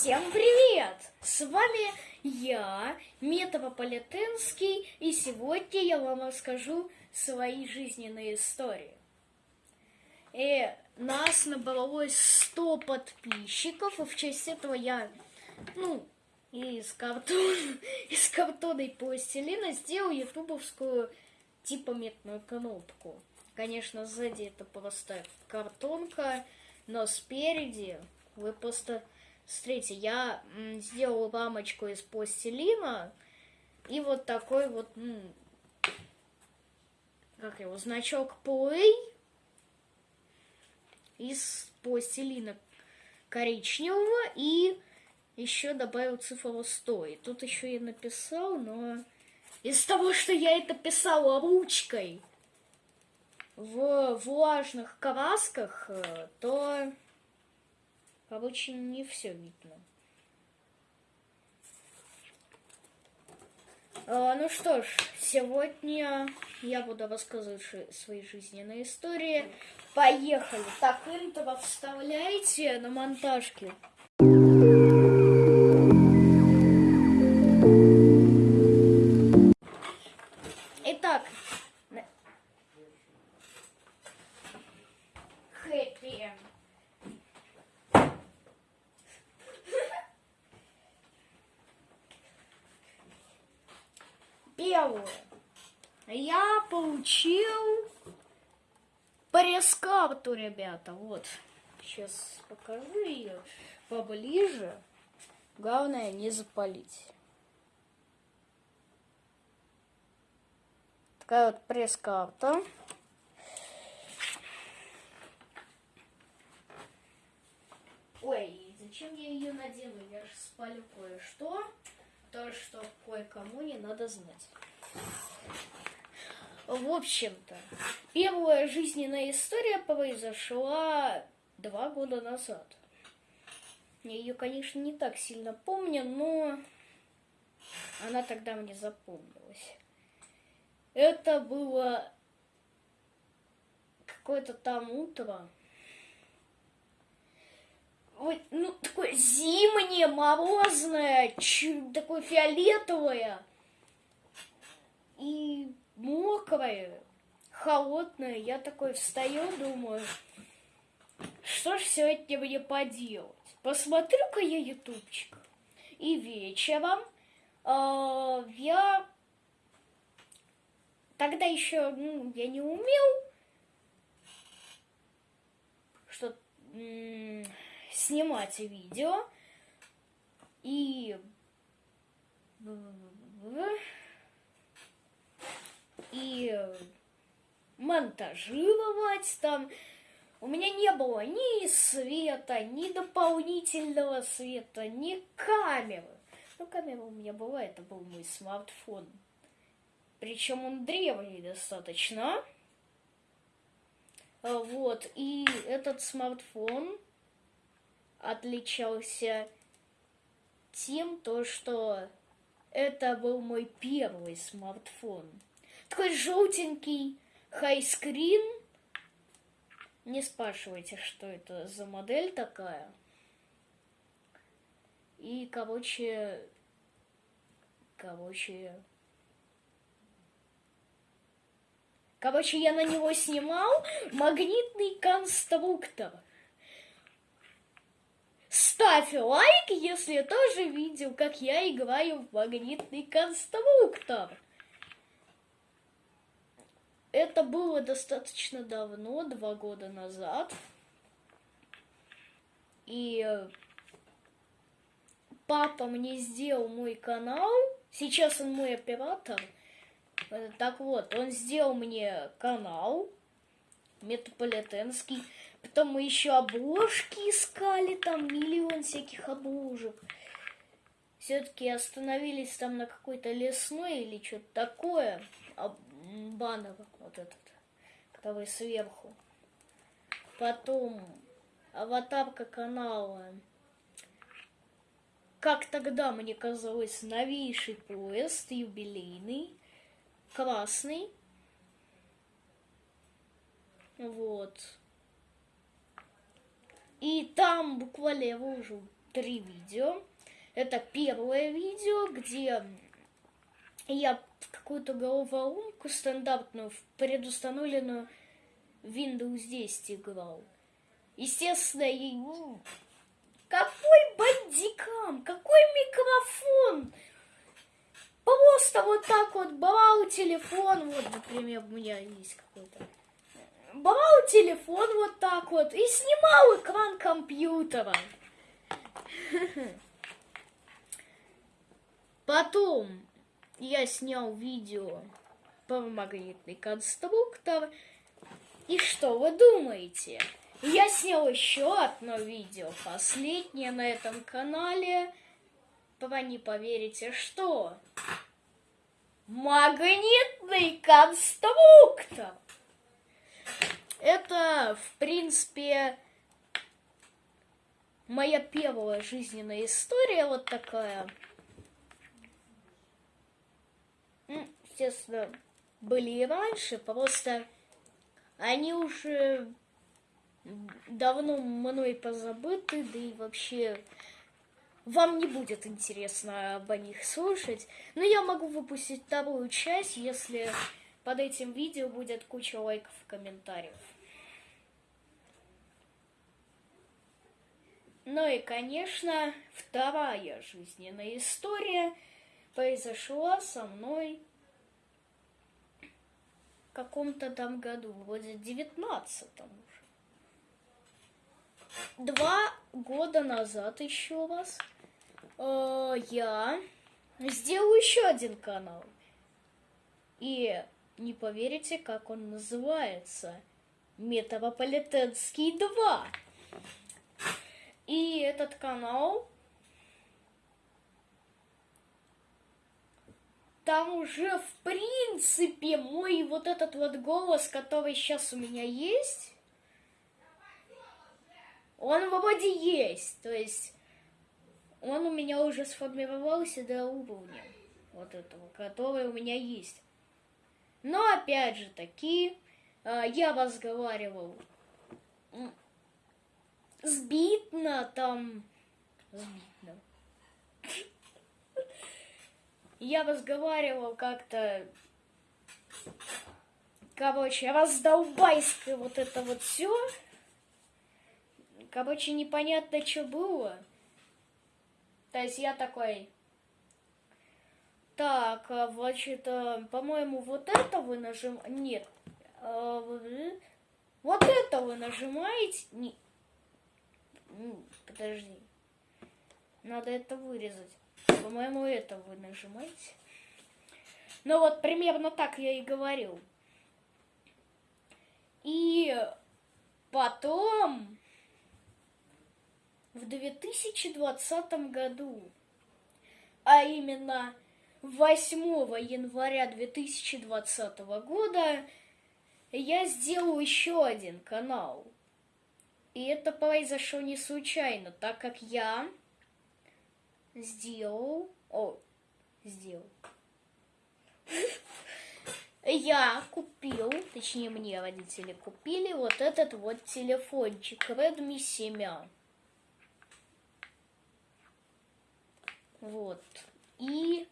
Всем привет! С вами я, Метрополитенский, и сегодня я вам расскажу свои жизненные истории. И нас набралось 100 подписчиков, и в честь этого я, ну, из картона, из картона и пластилина сделал ютубовскую типа метную кнопку. Конечно, сзади это просто картонка, но спереди вы просто Смотрите, я сделал рамочку из пластилина и вот такой вот, как его, значок Play из пластилина коричневого и еще добавил цифру 100. И тут еще я написал, но из того, что я это писала ручкой в влажных красках, э, то Короче, не все видно. А, ну что ж, сегодня я буду рассказывать свои жизненные истории. Поехали. Так, интро вставляйте на монтажке. Получил пресс-карту, ребята. Вот. Сейчас покажу ее поближе. Главное не запалить. Такая вот пресс-карта. Ой, зачем я ее надену? Я же спалю кое-что то, что кое-кому не надо знать. В общем-то, первая жизненная история произошла два года назад. Я ее, конечно, не так сильно помню, но она тогда мне запомнилась. Это было какое-то там утро, вот, ну, такое зимнее, морозное, такое фиолетовое и мокрое, холодное. Я такой встаю, думаю, что ж сегодня мне поделать? Посмотрю-ка я ютубчик. И вечером э, я тогда еще ну, я не умел что снимать видео и и монтажировать там. У меня не было ни света, ни дополнительного света, ни камеры. Ну, камера у меня была, это был мой смартфон. Причем он древний достаточно. Вот, и этот смартфон отличался тем, то, что это был мой первый смартфон. Такой желтенький хайскрин. Не спрашивайте, что это за модель такая. И, короче, короче, короче, я на него снимал магнитный конструктор. Ставь лайк, если тоже видел, как я играю в магнитный конструктор. Это было достаточно давно, два года назад. И э, папа мне сделал мой канал. Сейчас он мой оператор. Э, так вот, он сделал мне канал метрополитенский. Потом мы еще обложки искали, там миллион всяких обложек. Все-таки остановились там на какой-то лесной или что-то такое. Баннер вот этот, который сверху. Потом аватарка канала. Как тогда мне казалось, новейший поезд, юбилейный, красный. Вот. И там буквально я выложил три видео. Это первое видео, где я какую-то головоломку стандартную, в предустановленную Windows 10 играл. Естественно, и... какой бандикам, какой микрофон? Просто вот так вот брал телефон, вот, например, у меня есть какой-то. Брал телефон вот так вот и снимал экран компьютера. Потом я снял видео про магнитный конструктор. И что вы думаете? Я снял еще одно видео, последнее на этом канале. Вы не поверите, что? Магнитный конструктор! Это, в принципе, моя первая жизненная история вот такая. Естественно, были и раньше, просто они уже давно мной позабыты, да и вообще вам не будет интересно об них слушать. Но я могу выпустить вторую часть, если под этим видео будет куча лайков и комментариев. Ну и, конечно, вторая жизненная история произошла со мной в каком-то там году, вроде девятнадцатом уже. Два года назад еще раз э, я сделал еще один канал. И не поверите, как он называется. Метрополитенский 2. И этот канал там уже в принципе мой вот этот вот голос, который сейчас у меня есть, он вроде есть. То есть он у меня уже сформировался до уровня вот этого, который у меня есть. Но опять же таки, а, я разговаривал сбитно там, сбитно. Я разговаривал как-то, короче, раздолбайское вот это вот все. Короче, непонятно, что было. То есть я такой, так, а, значит, а, по-моему, вот это вы нажимаете... Нет. А, вот это вы нажимаете... Не... Подожди. Надо это вырезать. По-моему, это вы нажимаете. Ну вот, примерно так я и говорил. И потом, в 2020 году, а именно 8 января 2020 года я сделал еще один канал. И это произошло не случайно, так как я сделал... О, сделал. Я купил, точнее мне родители купили вот этот вот телефончик Redmi 7. Вот. И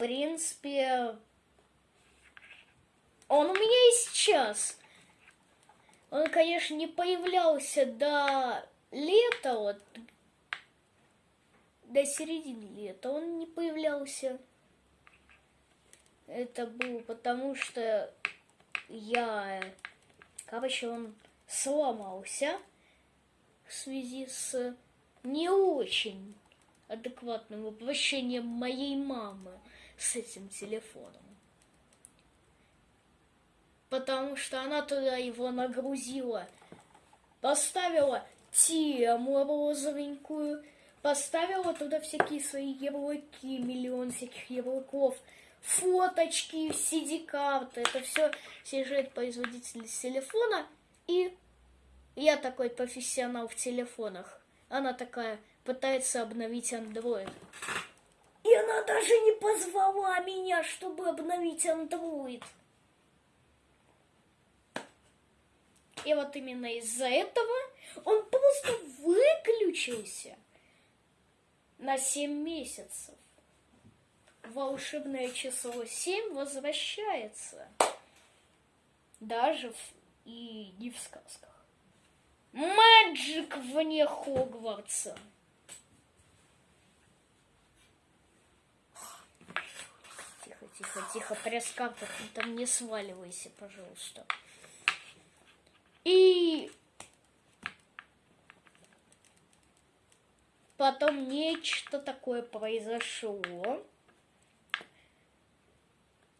принципе, он у меня и сейчас. Он, конечно, не появлялся до лета, вот, до середины лета он не появлялся. Это было потому, что я, короче, он сломался в связи с не очень адекватным обращением моей мамы с этим телефоном. Потому что она туда его нагрузила, поставила тему розовенькую, поставила туда всякие свои ярлыки, миллион всяких ярлыков, фоточки, CD-карты, это все съезжает производитель с телефона, и я такой профессионал в телефонах. Она такая пытается обновить Android. И она даже не позвала меня, чтобы обновить Android. И вот именно из-за этого Он просто выключился на 7 месяцев. Волшебное число 7 возвращается. Даже в... и не в сказках. Мэджик вне Хогвартса. Тихо, тихо, тихо, пресс-карта, ты там не сваливайся, пожалуйста. И потом нечто такое произошло.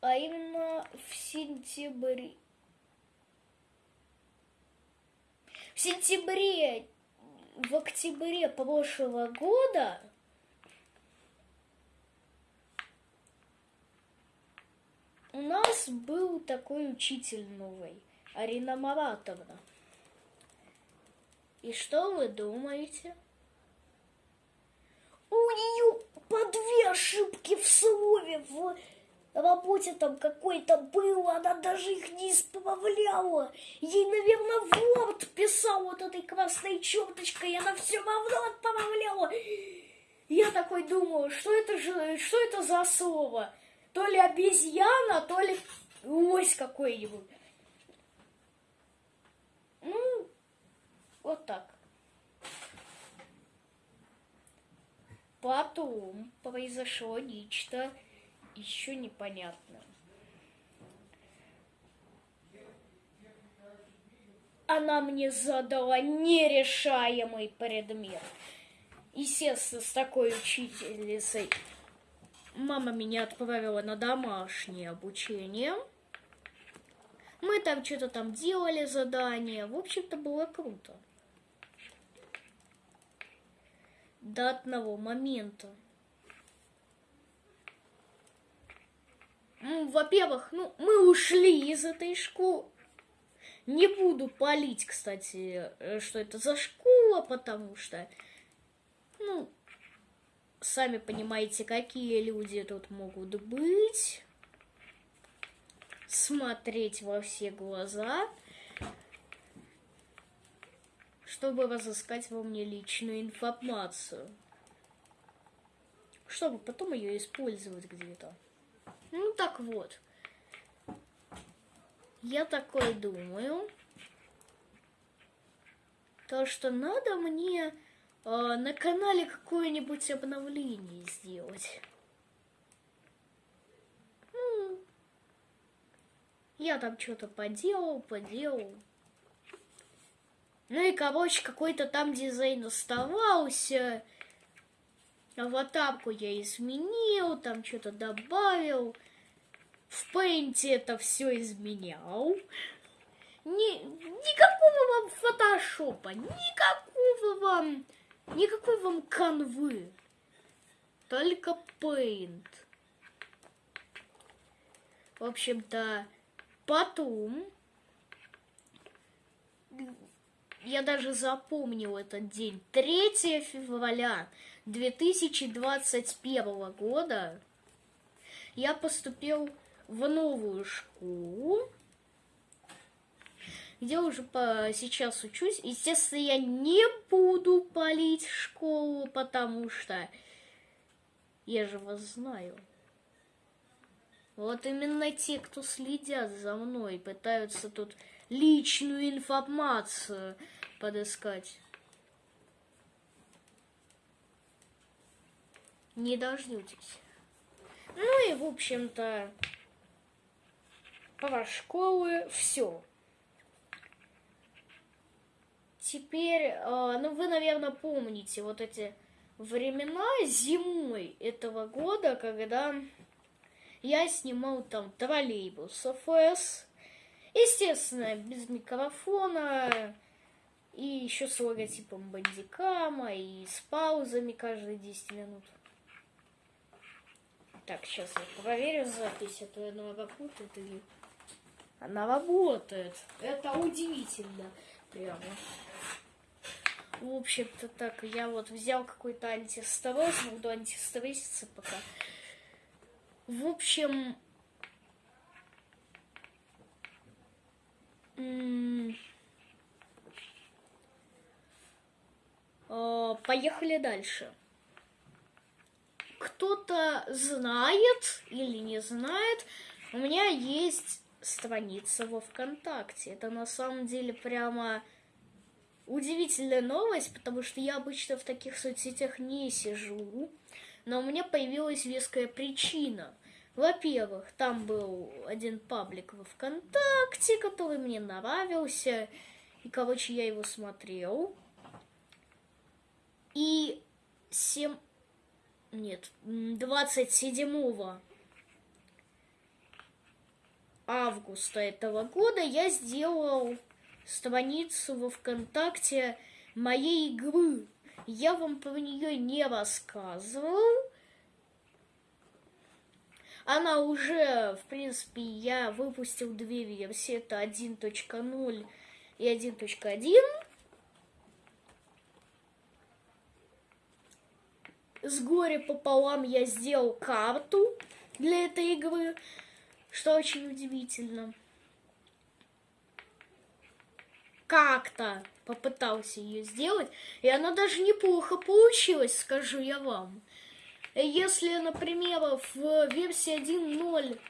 А именно в сентябре. В сентябре, в октябре прошлого года у нас был такой учитель новый, Арина Маратовна. И что вы думаете? У нее по две ошибки в слове в работе там какой-то был, она даже их не исправляла. Ей, наверное, Word писал вот этой красной черточкой, и она все равно отправляла. Я такой думаю, что это же, что это за слово? То ли обезьяна, то ли лось какой-нибудь. Ну, вот так. Потом произошло нечто еще непонятно. Она мне задала нерешаемый предмет. Естественно, с такой учительницей мама меня отправила на домашнее обучение. Мы там что-то там делали задания. В общем-то, было круто. До одного момента. Во-первых, ну, мы ушли из этой школы. Не буду палить, кстати, э, что это за школа, потому что, ну, сами понимаете, какие люди тут могут быть. Смотреть во все глаза, чтобы разыскать во мне личную информацию. Чтобы потом ее использовать где-то. Ну так вот. Я такой думаю, то что надо мне э, на канале какое-нибудь обновление сделать. Ну, я там что-то поделал, поделал. Ну и, короче, какой-то там дизайн оставался. Аватарку я изменил, там что-то добавил. В Paint это все изменял. Ни, никакого вам фотошопа, никакого вам, никакой вам канвы. Только Paint. В общем-то, потом я даже запомнил этот день. 3 февраля 2021 года я поступил в новую школу, где уже по, сейчас учусь. Естественно, я не буду палить школу, потому что я же вас знаю. Вот именно те, кто следят за мной, пытаются тут личную информацию подыскать. Не дождетесь. Ну и, в общем-то, про школы все. Теперь, э, ну вы, наверное, помните вот эти времена зимой этого года, когда я снимал там троллейбус ФС, естественно, без микрофона, и еще с логотипом бандикама, и с паузами каждые 10 минут. Так, сейчас я проверю запись, а она работает или... Она работает. Это удивительно. Прямо. В общем-то так, я вот взял какой-то антистресс, буду антистресситься пока. В общем... поехали дальше. Кто-то знает или не знает, у меня есть страница во ВКонтакте. Это на самом деле прямо удивительная новость, потому что я обычно в таких соцсетях не сижу. Но у меня появилась веская причина. Во-первых, там был один паблик во ВКонтакте, который мне нравился. И, короче, я его смотрел. И 7... Нет, 27 августа этого года я сделал страницу во ВКонтакте моей игры. Я вам про нее не рассказывал. Она уже, в принципе, я выпустил две версии. Это 1.0 и 1.1. С горя пополам я сделал карту для этой игры, что очень удивительно. Как-то попытался ее сделать, и она даже неплохо получилась, скажу я вам. Если, например, в версии 1.0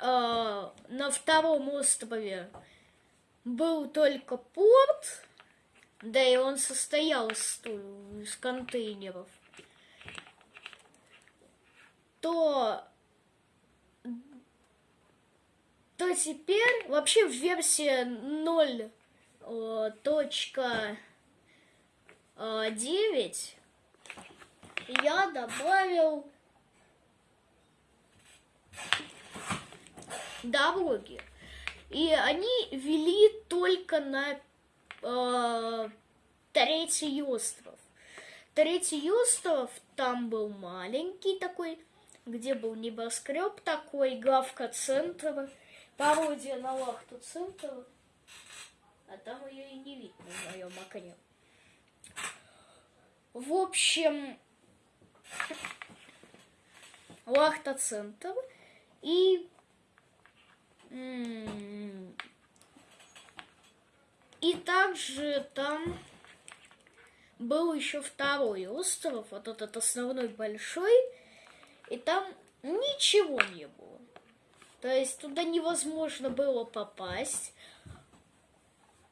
э, на втором острове был только порт, да и он состоял из, из контейнеров, то то теперь вообще в версии 0 точка 9 я добавил дороги. И они вели только на э, третий остров. Третий остров, там был маленький такой, где был небоскреб такой, главка центра, пародия на лахту центра. А там ее и не видно в моем окне. В общем, лахта-центр и и также там был еще второй остров, вот этот основной большой, и там ничего не было. То есть туда невозможно было попасть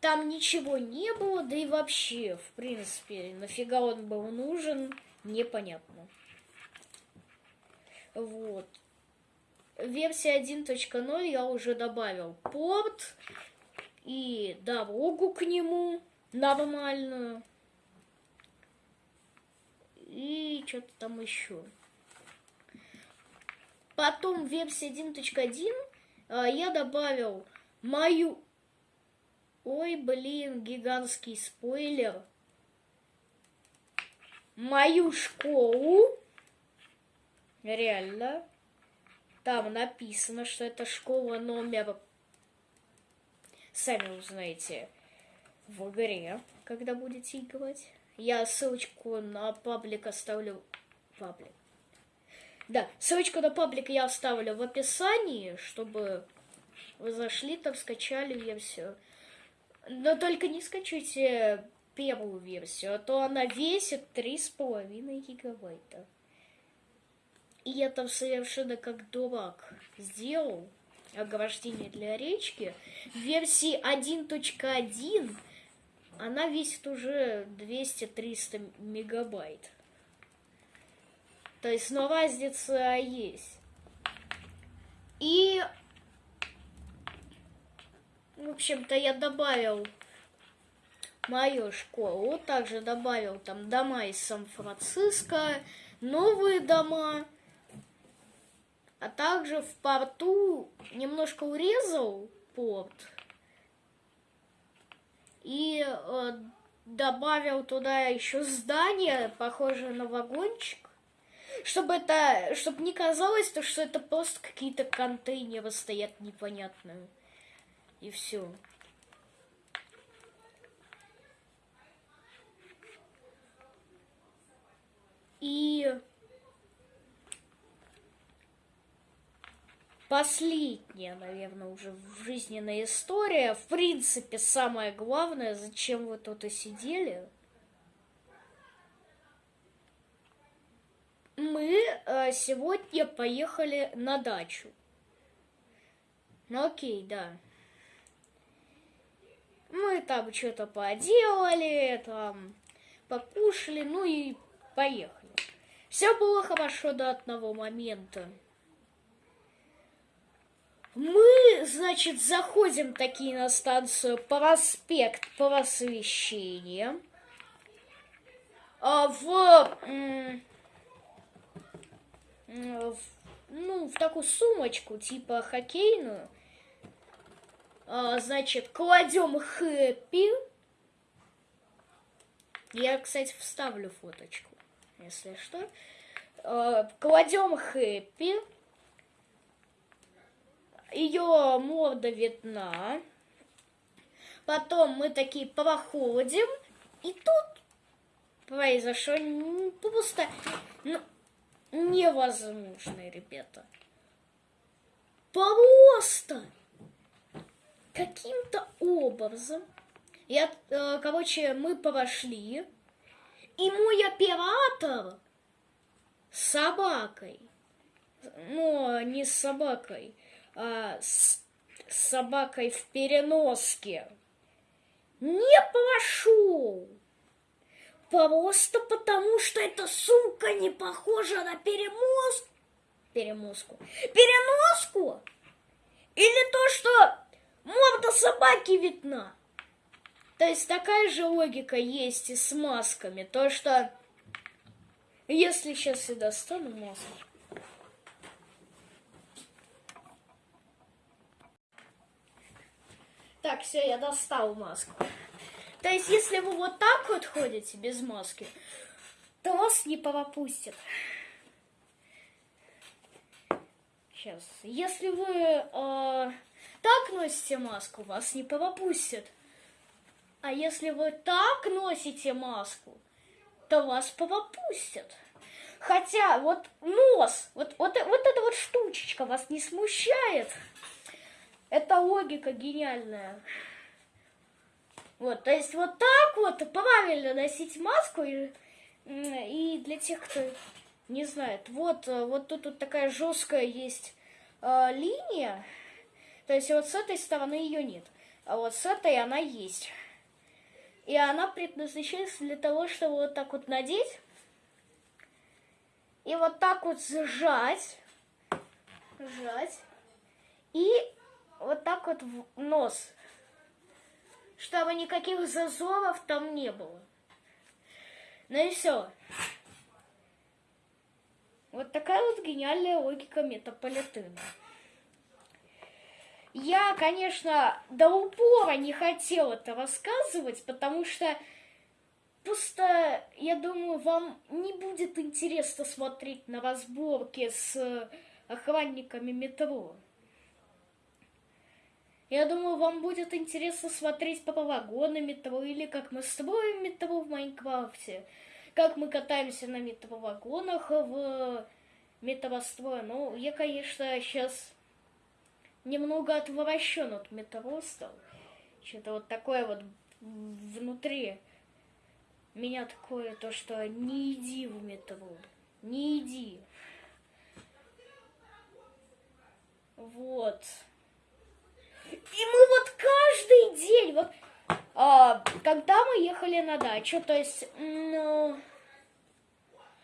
там ничего не было, да и вообще, в принципе, нафига он был нужен, непонятно. Вот. Версия 1.0 я уже добавил порт и дорогу к нему нормальную. И что-то там еще. Потом в версии 1.1 а, я добавил мою Ой, блин, гигантский спойлер. Мою школу. Реально. Там написано, что это школа номер... Сами узнаете в игре, когда будете играть. Я ссылочку на паблик оставлю... Паблик. Да, ссылочку на паблик я оставлю в описании, чтобы вы зашли там, скачали версию. Но только не скачивайте первую версию, а то она весит 3,5 гигабайта. И я там совершенно как дурак сделал ограждение для речки. В версии 1.1 она весит уже 200-300 мегабайт. То есть, но разница есть. И в общем-то, я добавил мою школу, также добавил там дома из Сан-Франциско, новые дома, а также в порту немножко урезал порт и э, добавил туда еще здание, похожее на вагончик, чтобы это, чтобы не казалось, то, что это просто какие-то контейнеры стоят непонятные. И все. И последняя, наверное, уже жизненная история. В принципе, самое главное, зачем вы тут и сидели. Мы э, сегодня поехали на дачу. Ну окей, да. Мы там что-то поделали, там покушали, ну и поехали. Все было хорошо до одного момента. Мы, значит, заходим такие на станцию проспект Просвещения. А в, в, ну, в такую сумочку, типа хоккейную, значит, кладем хэппи. Я, кстати, вставлю фоточку, если что. А, кладем хэппи ее морда видна. Потом мы такие проходим, и тут произошло просто ну, невозможно, ребята. Просто каким-то образом, я, э, короче, мы прошли, и мой оператор с собакой, ну, не с собакой, а, с собакой в переноске не пошел. Просто потому, что эта сумка не похожа на перемозг... перемозку. Переноску? Или то, что морда собаки видна? То есть такая же логика есть и с масками. То, что если сейчас я достану маску, Так, все, я достал маску. То есть, если вы вот так вот ходите без маски, то вас не пропустят. Сейчас. Если вы э, носите маску, вас не пропустят. А если вы так носите маску, то вас пропустят. Хотя вот нос, вот, вот, вот эта вот штучечка вас не смущает. Это логика гениальная. Вот, то есть вот так вот правильно носить маску. И, и для тех, кто не знает, вот, вот тут вот такая жесткая есть э, линия. То есть вот с этой стороны ее нет. А вот с этой она есть. И она предназначается для того, чтобы вот так вот надеть. И вот так вот сжать. Сжать. И вот так вот в нос, чтобы никаких зазоров там не было. Ну и все. Вот такая вот гениальная логика метаполитена. Я, конечно, до упора не хотела это рассказывать, потому что просто, я думаю, вам не будет интересно смотреть на разборки с охранниками метро. Я думаю, вам будет интересно смотреть по вагоны метро или как мы строим метро в Майнкрафте, как мы катаемся на метровагонах в метрострое. Ну, я, конечно, сейчас немного отвращен от метро стал. Что-то вот такое вот внутри меня такое, то, что не иди в метро, не иди. Вот. И мы вот каждый день, вот, а, когда мы ехали на дачу, то есть, ну,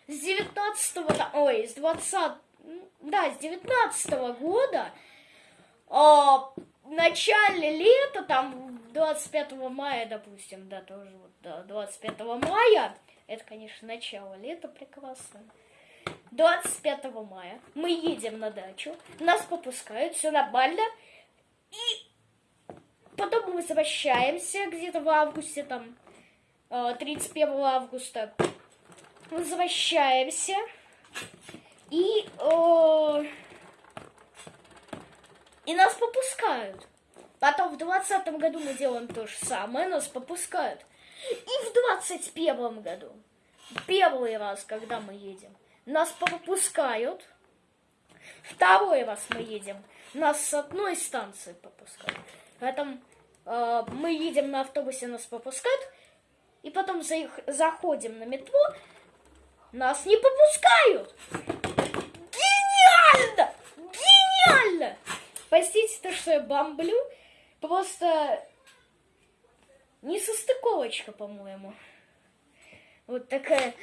с 19 ой, с 20 да, с 19 -го года, а, в начале лета, там, 25 мая, допустим, да, тоже вот, да, 25 мая, это, конечно, начало лета прекрасно. 25 мая мы едем на дачу, нас попускают, все нормально, и потом мы возвращаемся где-то в августе, там, 31 э, августа. Возвращаемся. И, э, и нас попускают. Потом в двадцатом году мы делаем то же самое, нас попускают. И в двадцать первом году, первый раз, когда мы едем, нас попускают. Второй раз мы едем. Нас с одной станции попускают. Потом э, мы едем на автобусе, нас попускают. И потом за заходим на метро. Нас не попускают. Простите то, что я бомблю. Просто не состыковочка, по-моему. Вот такая.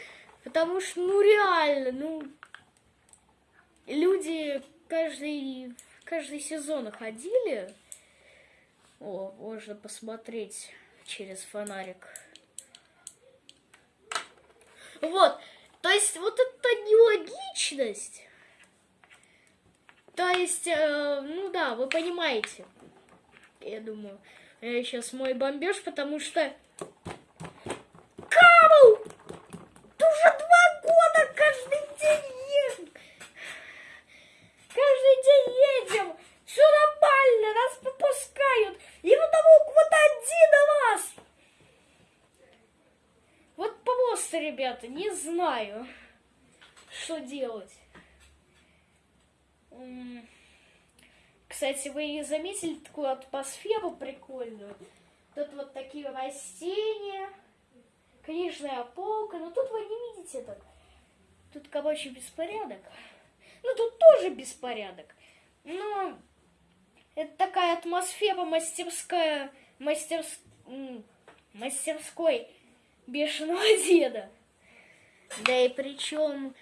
Потому что, ну реально, ну... Люди каждый, каждый сезон ходили. О, можно посмотреть через фонарик. Вот. То есть вот это нелогичность. То есть, э, ну да, вы понимаете. Я думаю, я сейчас мой бомбеж, потому что... Карл! Ты уже два года каждый день едешь. Каждый день едем. Все нормально, нас попускают. И потому вот один вас. Вот просто, ребята, не знаю, что делать. Кстати, вы заметили такую атмосферу прикольную? Тут вот такие растения, книжная полка. Но тут вы не видите это. Тут, короче, беспорядок. Ну, тут тоже беспорядок. Но это такая атмосфера мастерская, мастерс... мастерской бешеного деда. Да и причем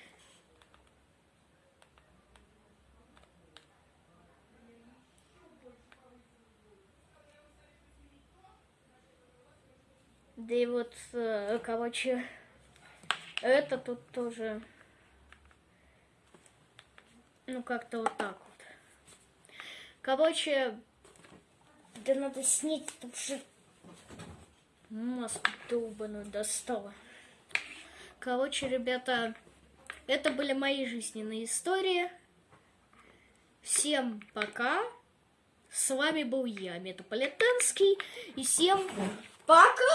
Да и вот, э, короче, это тут тоже, ну, как-то вот так вот. Короче, да надо снять, потому что маску долбаную достала. Короче, ребята, это были мои жизненные истории. Всем пока. С вами был я, Метаполитенский. И всем пока!